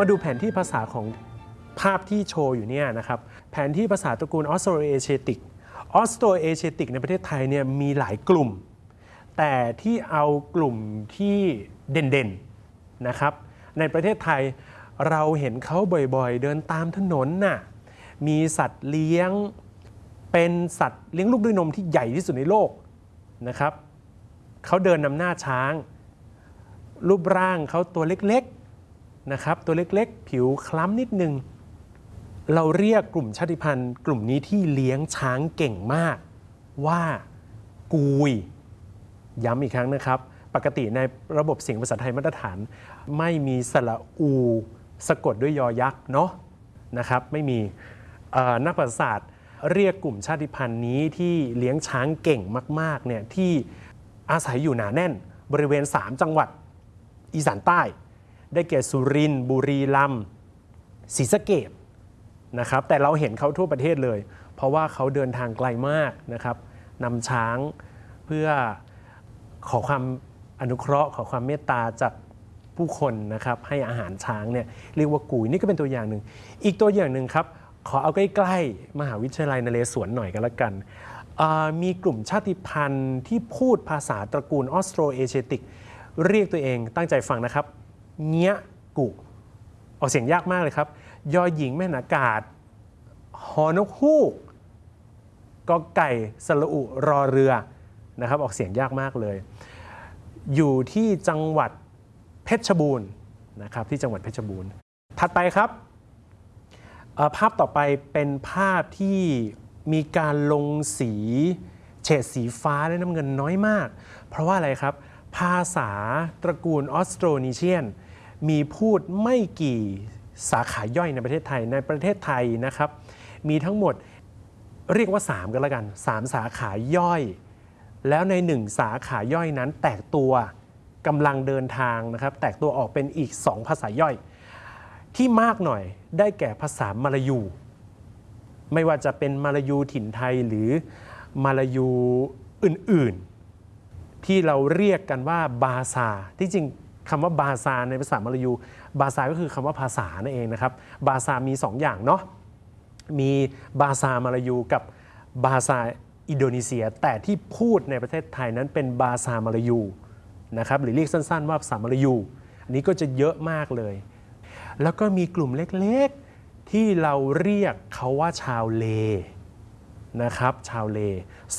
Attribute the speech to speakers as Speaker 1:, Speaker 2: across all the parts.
Speaker 1: มาดูแผนที่ภาษาของภาพที่โชว์อยู่เนี่ยนะครับแผนที่ภาษาตระกูลออสโตรเอเชติกออสโตรเอเชติกในประเทศไทยเนี่ยมีหลายกลุ่ม แต่ที่เอากลุ่มที่เด่นๆนะครับในประเทศไทยเราเห็นเขาบ่อยๆ เดินตามถนนน่ะมีสัตว์เลี้ยงเป็นสัตว์เลี้ยงลูกด้วยนมที่ใหญ่ที่สุดในโลกนะครับเขาเดินนำหน้าช้าง รูปร่างเขาตัวเล็กๆ นะครับตัวเล็กๆ ผิวคล้ำนิดนึง เราเรียกกลุ่มชาติพันธุ์ กลุ่มนี้ที่เลี้ยงช้างเก่งมาก ว่ากุย ย้ำอีกครั้งนะครับ ปกติในระบบเสียงภาษาไทยมาตรฐาน ไม่มีสระอูสะกดด้วยยอยักษ์เนาะนะครับไม่มีนักประวัติศาสตร์เรียกกลุ่มชาติพันธุ์นี้ที่เลี้ยงช้างเก่งมากๆเนี่ยที่อาศัยอยู่หนาแน่นบริเวณ 3 จังหวัดอีสานใต้ ได้แก่สุรินทร์บุรีรัมย์ศรีสะเกษนะครับแต่เราเห็นเขาทั่วประเทศเลย เพราะว่าเขาเดินทางไกลมากนะครับนำช้างเพื่อขอความอนุเคราะห์ ขอความเมตตาจากผู้คนนะครับให้อาหารช้างเนี่ยเรียกว่ากุยนี่ก็เป็นตัวอย่างหนึ่ง อีกตัวอย่างหนึ่งครับ ขอเอาใกล้ๆมหาวิทยาลัยนเรศวรหน่อยกันละกันมีกลุ่มชาติพันธุ์ที่พูดภาษาตระกูลออสโตรเอเชติก เรียกตัวเองตั้งใจฟังนะครับ เงี้ยกุออกเสียงยากมากเลยครับ ยอหญิงแม่นอากาศฮอนกฮูกกอไก่สระอุรอเรือนะครับ ออกเสียงยากมากเลย อยู่ที่จังหวัดเพชรบูรณ์นะครับที่จังหวัดเพชรบูรณ์ถัดไปครับภาพต่อไปเป็นภาพที่มีการลงสีเฉดสีฟ้าและน้ำเงินน้อยมาก เพราะว่าอะไรครับ ภาษาตระกูลออสโตรนีเชียน มีพูดไม่กี่สาขาย่อยในประเทศไทยในประเทศไทยนะครับ มีทั้งหมดเรียกว่า 3 กันแล้วกัน 3 สาขาย่อย แล้วใน 1 สาขาย่อยนั้นแตกตัวกำลังเดินทางนะครับ แตกตัวออกเป็นอีก 2 ภาษาย่อย ที่มากหน่อยได้แก่ภาษามาลายู ไม่ว่าจะเป็นมาลายูถิ่นไทยหรือมาลายูอื่นๆ ที่เราเรียกกันว่าบาซาที่จริง คำว่าบาซาในภาษามลายู บาซาก็คือคำว่าภาษานั่นเองนะครับ บาซามี 2 อย่างเนาะ มีบาซามาลายูกับบาซาอินโดนีเซีย แต่ที่พูดในประเทศไทยนั้นเป็นบาซามาลายูนะครับ หรือเรียกสั้น ๆ ว่าภาษามาลายู อันนี้ก็จะเยอะมากเลย แล้วก็มีกลุ่มเล็กๆ ที่เราเรียกเขาว่าชาวเลนะครับ ชาวเล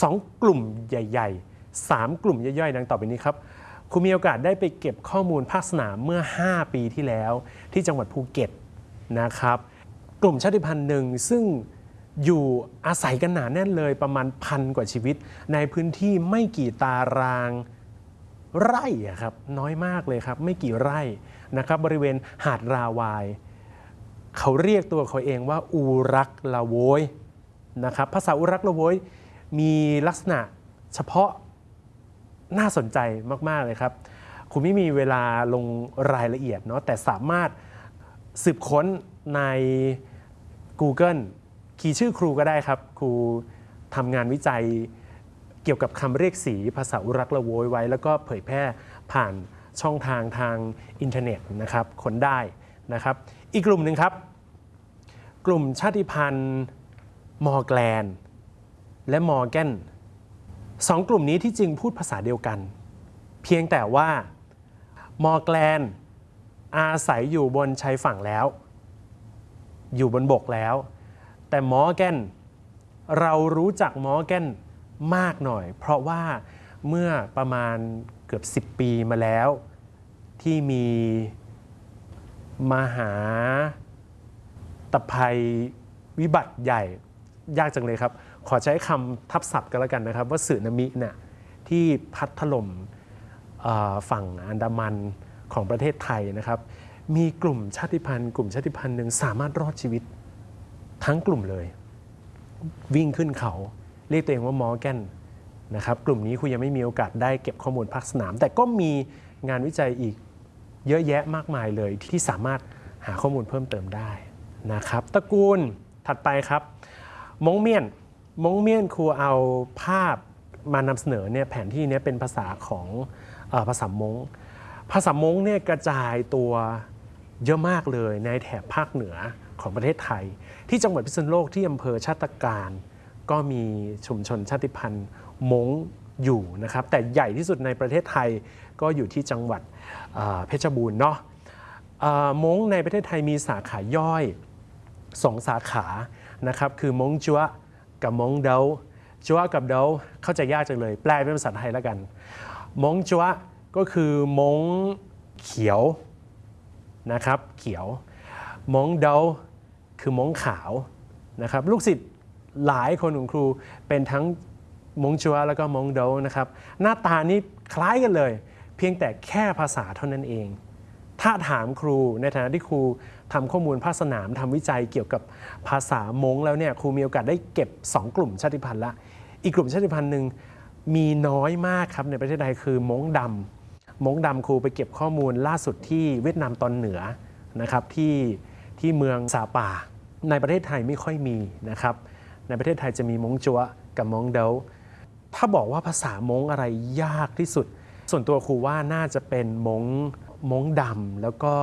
Speaker 1: สองกลุ่มใหญ่ ๆ 3 กลุ่มย่อยๆ ดังต่อไปนี้ครับ คุณมีโอกาสได้ไปเก็บข้อมูลภาคสนามเมื่อ 5 ปีที่แล้ว ที่จังหวัดภูเก็ตนะครับ กลุ่มชาติพันธุ์หนึ่งซึ่งอยู่อาศัยกันหนาแน่นเลยประมาณพันกว่าชีวิต ในพื้นที่ไม่กี่ตารางไร่ครับน้อยมากเลยครับ ไม่กี่ไร่นะครับ บริเวณหาดราวาย เขาเรียกตัวเขาเองว่าอูรักลาโวยนะครับภาษาอูรักลาโวยมีลักษณะเฉพาะ น่าสนใจมากๆเลยครับ คุณไม่มีเวลาลงรายละเอียดเนาะแต่สามารถสืบค้นใน Google คีย์ชื่อครูก็ได้ครับ ครูทำงานวิจัยเกี่ยวกับคำเรียกสีภาษาอูรักลาโวยจไว้ แล้วก็เผยแพร่ผ่านช่องทางทางอินเทอร์เน็ตนะครับค้นได้นะครับ อีกกลุ่มหนึ่งครับ กลุ่มชาติพันธุ์มอร์แกลน และมอร์แกน สองกลุ่มนี้ที่จริงพูดภาษาเดียวกัน เพียงแต่ว่ามอร์แกลนอาศัยอยู่บนชายฝั่งแล้ว อยู่บนบกแล้ว แต่มอร์แกนเรารู้จักมอร์แกนมากหน่อย เพราะว่าเมื่อประมาณเกือบ 10 ปีมาแล้ว ที่มีมหาตภัยวิบัติใหญ่ ยากจังเลยครับ ขอใช้คำทับศัพท์กันแล้วกันนะครับ ว่าสึนามิเนี่ยที่พัดถล่มเอ่อฝั่งอันดามันของประเทศไทยนะครับ มีกลุ่มชาติพันธุ์ กลุ่มชาติพันธุ์หนึ่งสามารถรอดชีวิตทั้งกลุ่มเลย วิ่งขึ้นเขาเรียกตัวเองว่ามอร์แกนนะครับกลุ่มนี้คุณยังไม่มีโอกาสได้เก็บข้อมูลภาคสนาม แต่ก็มีงานวิจัยอีกเยอะแยะมากมายเลยที่สามารถหาข้อมูลเพิ่มเติมได้นะครับตระกูลถัดไปครับมงเมียน มงเมียนครูเอาภาพมานำเสนอเนี่ยแผนที่เนี้เป็นภาษาของอภาษามงภาษามงเนี่ยกระจายตัวเยอะมากเลยในแถบภาคเหนือของประเทศไทย ที่จังหวัดพิษณุโลกที่อำเภอชาติการ ก็มีชุมชนชาติพันธุ์มงอยู่นะครับ แต่ใหญ่ที่สุดในประเทศไทยก็อยู่ที่จังหวัดเพชรบูรณ์เนาะมงในประเทศไทยมีสาขาย่อยสองสาขานะครับคือมงจัว กับมงเดาจัวกับเดาเข้าใจยากจังเลย แปลเป็นภาษาไทยแล้วกัน มงจัวก็คือมงเขียวนะครับเขียว มงเดาคือมงขาวนะครับลูกศิษย์หลายคนของครูเป็นทั้งมงจัวแล้วก็มงเดานะครับหน้าตานี่คล้ายกันเลย เพียงแต่แค่ภาษาเท่านั้นเอง ถ้าถามครูในฐานะที่ครูทำข้อมูลภาคสนามทำวิจัยเกี่ยวกับภาษามงแล้วเนี่ยครูมีโอกาสได้เก็บ 2 กลุ่มชาติพันธุ์ละ อีกกลุ่มชาติพันธุ์หนึ่งมีน้อยมากครับในประเทศไทยคือมงดำมงดำครูไปเก็บข้อมูลล่าสุดที่เวียดนามตอนเหนือนะครับที่ที่เมืองซาปา ในประเทศไทยไม่ค่อยมีนะครับในประเทศไทยจะมีมงจัวกับมงเดาถ้าบอกว่าภาษามงอะไรยากที่สุด ส่วนตัวครูว่าน่าจะเป็นมง มงดำแล้วก็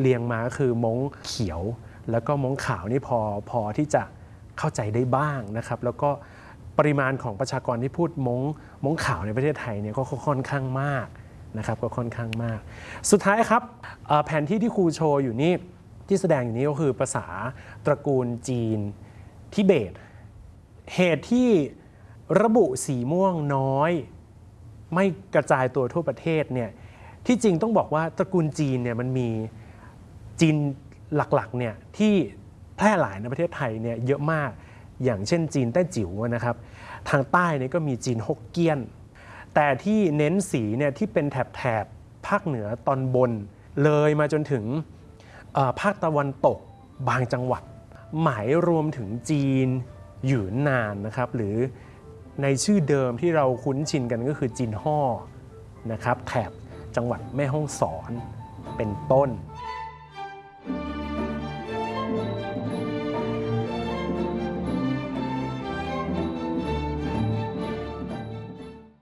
Speaker 1: เรียงมาก็คือมงเขียว แล้วก็มงขาวนี่พอพอที่จะเข้าใจได้บ้างนะครับ แล้วก็ปริมาณของประชากรที่พูดมงมงขาวในประเทศไทยเนี่ยก็ค่อนข้างมากนะครับก็ค่อนข้างมาก สุดท้ายครับเอ่อแผนที่ที่ครูโชว์อยู่นี่ที่แสดงอยู่นี้ก็คือภาษาตระกูลจีนทิเบต เหตุที่ระบุสีม่วงน้อย ไม่กระจายตัวทั่วประเทศเนี่ย ที่จริงต้องบอกว่าตระกูลจีนเนี่ยมันมีจีนหลักๆเนี่ยที่แพร่หลายในประเทศไทยเนี่ยเยอะมากอย่างเช่นจีนแต้จิ๋วนะครับทางใต้เนี่ยก็มีจีนฮกเกี้ยน แต่ที่เน้นสีเนี่ยที่เป็นแถบแถบภาคเหนือตอนบน เลยมาจนถึงภาคตะวันตกบางจังหวัด หมายรวมถึงจีนหยุนนานนะครับหรือในชื่อเดิมที่เราคุ้นชินกันก็คือจีนฮ่อนะครับแถบ จังหวัดแม่ฮ่องสอนเป็นต้น